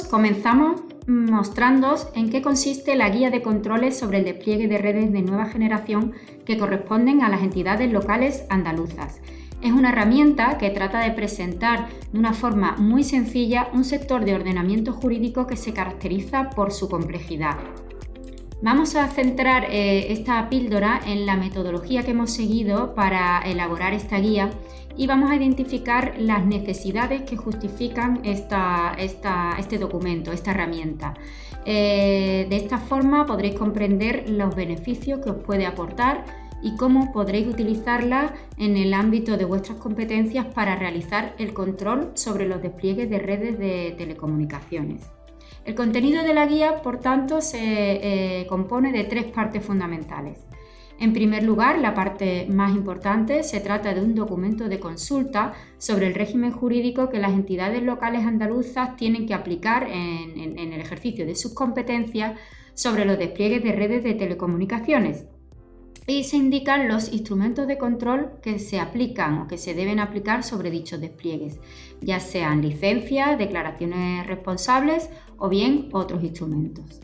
Comenzamos mostrándoos en qué consiste la guía de controles sobre el despliegue de redes de nueva generación que corresponden a las entidades locales andaluzas. Es una herramienta que trata de presentar de una forma muy sencilla un sector de ordenamiento jurídico que se caracteriza por su complejidad. Vamos a centrar eh, esta píldora en la metodología que hemos seguido para elaborar esta guía y vamos a identificar las necesidades que justifican este documento, esta herramienta. Eh, de esta forma podréis comprender los beneficios que os puede aportar y cómo podréis utilizarla en el ámbito de vuestras competencias para realizar el control sobre los despliegues de redes de telecomunicaciones. El contenido de la guía, por tanto, se eh, compone de tres partes fundamentales. En primer lugar, la parte más importante se trata de un documento de consulta sobre el régimen jurídico que las entidades locales andaluzas tienen que aplicar en, el ejercicio de sus competencias sobre los despliegues de redes de telecomunicaciones. Y se indican los instrumentos de control que se aplican o que se deben aplicar sobre dichos despliegues, ya sean licencias, declaraciones responsables o bien otros instrumentos.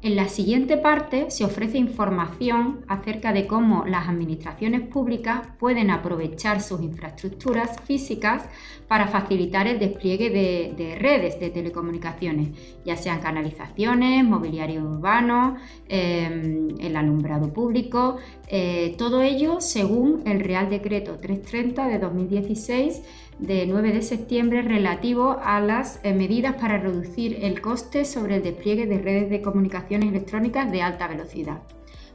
En la siguiente parte se ofrece información acerca de cómo las administraciones públicas pueden aprovechar sus infraestructuras físicas para facilitar el despliegue de, redes de telecomunicaciones, ya sean canalizaciones, mobiliario urbano, em, el alumbrado público, eh, todo ello según el Real Decreto 330 de 2016 de 9 de septiembre relativo a las eh, medidas para reducir el coste sobre el despliegue de redes de comunicaciones electrónicas de alta velocidad.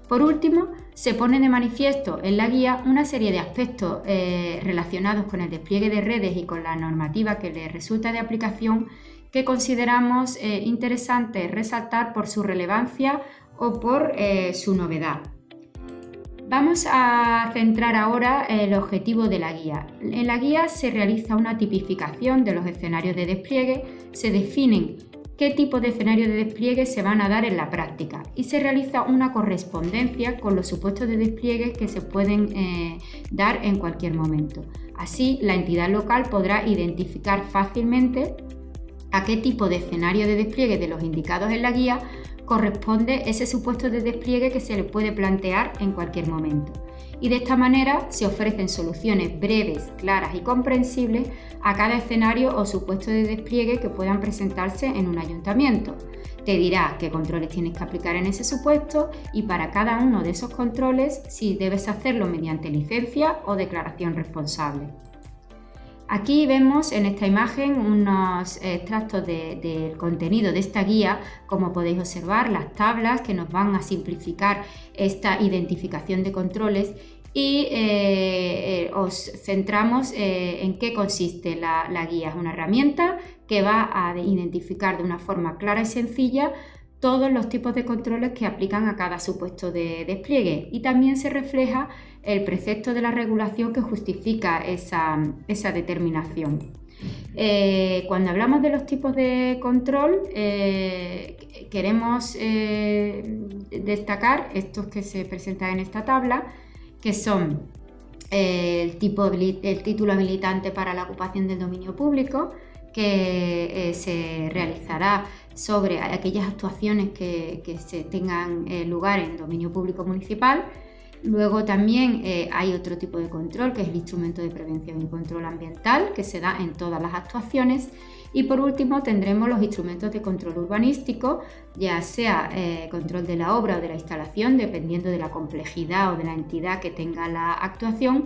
Por último, se pone de manifiesto en la guía una serie de aspectos eh, relacionados con el despliegue de redes y con la normativa que le resulta de aplicación que consideramos eh, interesantes resaltar por su relevancia o por su novedad. Vamos a centrar ahora el objetivo de la guía. En la guía se realiza una tipificación de los escenarios de despliegue, se definen qué tipo de escenarios de despliegue se van a dar en la práctica y se realiza una correspondencia con los supuestos de despliegue que se pueden eh, dar en cualquier momento. Así, la entidad local podrá identificar fácilmente a qué tipo de escenario de despliegue de los indicados en la guía corresponde ese supuesto de despliegue que se le puede plantear en cualquier momento. Y de esta manera se ofrecen soluciones breves, claras y comprensibles a cada escenario o supuesto de despliegue que puedan presentarse en un ayuntamiento. Te dirá qué controles tienes que aplicar en ese supuesto y para cada uno de esos controles si debes hacerlo mediante licencia o declaración responsable. Aquí vemos en esta imagen unos extractos del contenido de esta guía, como podéis observar, las tablas que nos van a simplificar esta identificación de controles y eh, eh, os centramos eh, en qué consiste la, la guía. Es una herramienta que va a identificar de una forma clara y sencilla todos los tipos de controles que aplican a cada supuesto de despliegue y también se refleja el precepto de la regulación que justifica esa, determinación. Eh, cuando hablamos de los tipos de control, eh, queremos eh, destacar estos que se presentan en esta tabla, que son el, tipo, el título habilitante para la ocupación del dominio público, que se realizará sobre aquellas actuaciones que, se tengan eh, lugar en dominio público municipal. Luego también eh, hay otro tipo de control, que es el instrumento de prevención y control ambiental, que se da en todas las actuaciones. Y por último tendremos los instrumentos de control urbanístico, ya sea eh, control de la obra o de la instalación, dependiendo de la complejidad o de la entidad que tenga la actuación.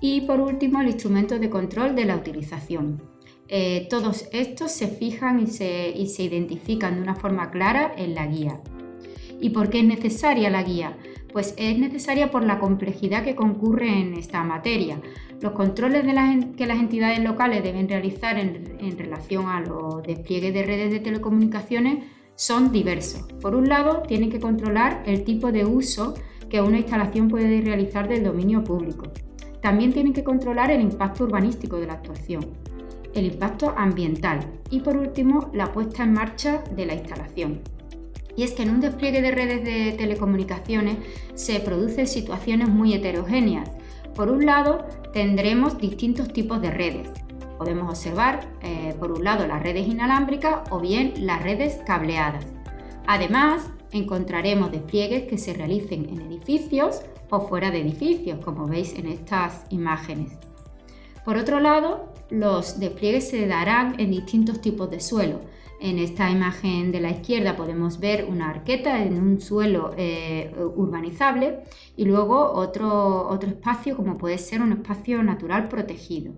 Y por último el instrumento de control de la utilización. Eh, todos estos se fijan y se, identifican de una forma clara en la guía. ¿Y por qué es necesaria la guía? Pues es necesaria por la complejidad que concurre en esta materia. Los controles que las entidades locales deben realizar en, en, relación a los despliegues de redes de telecomunicaciones son diversos. Por un lado, tienen que controlar el tipo de uso que una instalación puede realizar del dominio público. También tienen que controlar el impacto urbanístico de la actuación el impacto ambiental y por último la puesta en marcha de la instalación. Y es que en un despliegue de redes de telecomunicaciones se producen situaciones muy heterogéneas. Por un lado, tendremos distintos tipos de redes. podemos observar eh, por un lado las redes inalámbricas o bien las redes cableadas. Además, encontraremos despliegues que se realicen en edificios o fuera de edificios, como veis en estas imágenes. Por otro lado, los despliegues se darán en distintos tipos de suelo. En esta imagen de la izquierda podemos ver una arqueta en un suelo eh, urbanizable y luego otro, otro espacio como puede ser un espacio natural protegido.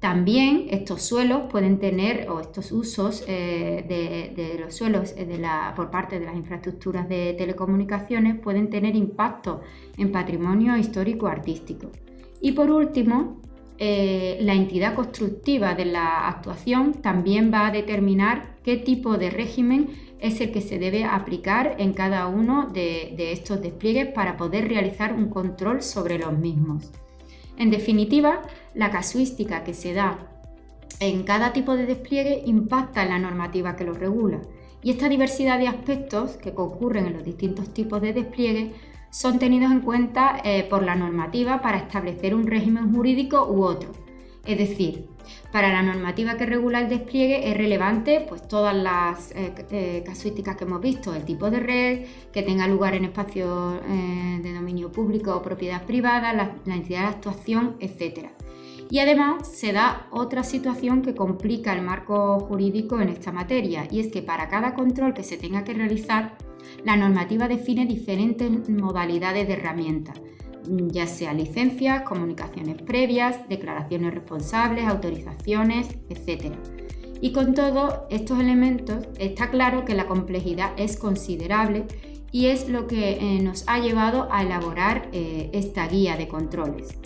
También estos suelos pueden tener, o estos usos eh, de, los suelos eh, por parte de las infraestructuras de telecomunicaciones pueden tener impacto en patrimonio histórico-artístico. Y por último, eh, la entidad constructiva de la actuación también va a determinar qué tipo de régimen es el que se debe aplicar en cada uno de estos despliegues para poder realizar un control sobre los mismos. En definitiva, la casuística que se da en cada tipo de despliegue impacta en la normativa que lo regula y esta diversidad de aspectos que concurren en los distintos tipos de despliegue son tenidos en cuenta eh, por la normativa para establecer un régimen jurídico u otro. Es decir, para la normativa que regula el despliegue es relevante pues, todas las eh, eh, casuísticas que hemos visto, el tipo de red, que tenga lugar en espacios de dominio público o propiedad privada, la, la entidad de actuación, etc. Y además se da otra situación que complica el marco jurídico en esta materia, y es que para cada control que se tenga que realizar, la normativa define diferentes modalidades de herramientas ya sea licencias, comunicaciones previas, declaraciones responsables, autorizaciones, etc. Y con todos estos elementos está claro que la complejidad es considerable y es lo que eh, nos ha llevado a elaborar eh, esta guía de controles.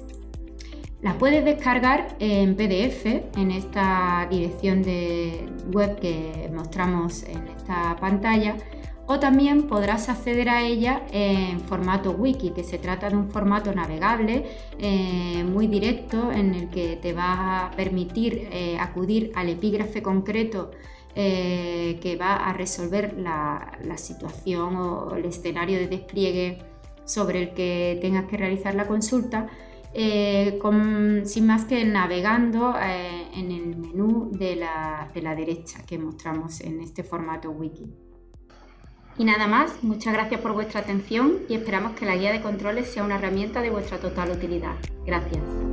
La puedes descargar en PDF en esta dirección de web que mostramos en esta pantalla o también podrás acceder a ella en formato wiki, que se trata de un formato navegable eh, muy directo en el que te va a permitir eh, acudir al epígrafe concreto eh, que va a resolver la, situación o el escenario de despliegue sobre el que tengas que realizar la consulta, sin más que navegando en el menú de la derecha que mostramos en este formato wiki. Y nada más, muchas gracias por vuestra atención y esperamos que la guía de controles sea una herramienta de vuestra total utilidad. Gracias.